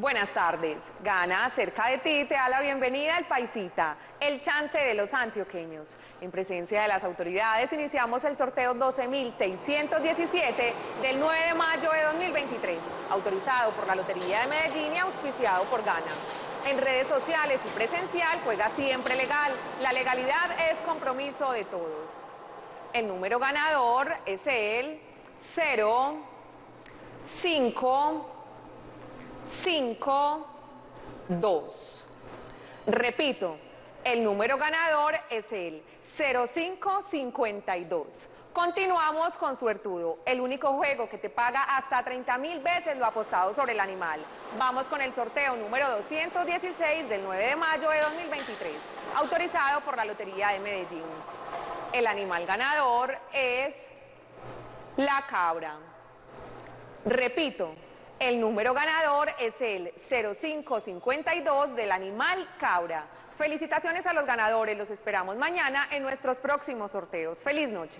Buenas tardes. Gana cerca de ti te da la bienvenida el Paisita, el chante de los antioqueños. En presencia de las autoridades iniciamos el sorteo 12.617 del 9 de mayo de 2023, autorizado por la Lotería de Medellín y auspiciado por Gana. En redes sociales y presencial juega siempre legal. La legalidad es compromiso de todos. El número ganador es el 0, 5, 5, 2. Repito, el número ganador es el 0552. Continuamos con Suertudo, el único juego que te paga hasta 30 mil veces lo apostado sobre el animal. Vamos con el sorteo número 216 del 9 de mayo de 2023, autorizado por la Lotería de Medellín. El animal ganador es la cabra. Repito, el número ganador es el 0552 del animal cabra. Felicitaciones a los ganadores, los esperamos mañana en nuestros próximos sorteos. ¡Feliz noche!